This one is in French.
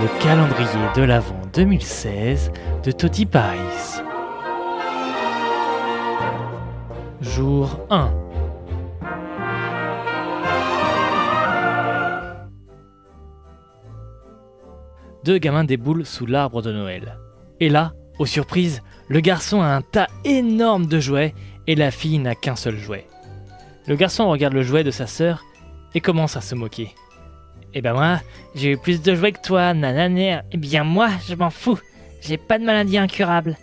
Le calendrier de l'Avent 2016 de Toti Paris. Jour 1. Deux gamins déboulent sous l'arbre de Noël. Et là, aux surprises, le garçon a un tas énorme de jouets et la fille n'a qu'un seul jouet. Le garçon regarde le jouet de sa sœur et commence à se moquer? Eh ben moi, j'ai eu plus de jouets que toi, nananer. Eh bien moi, je m'en fous. J'ai pas de maladie incurable.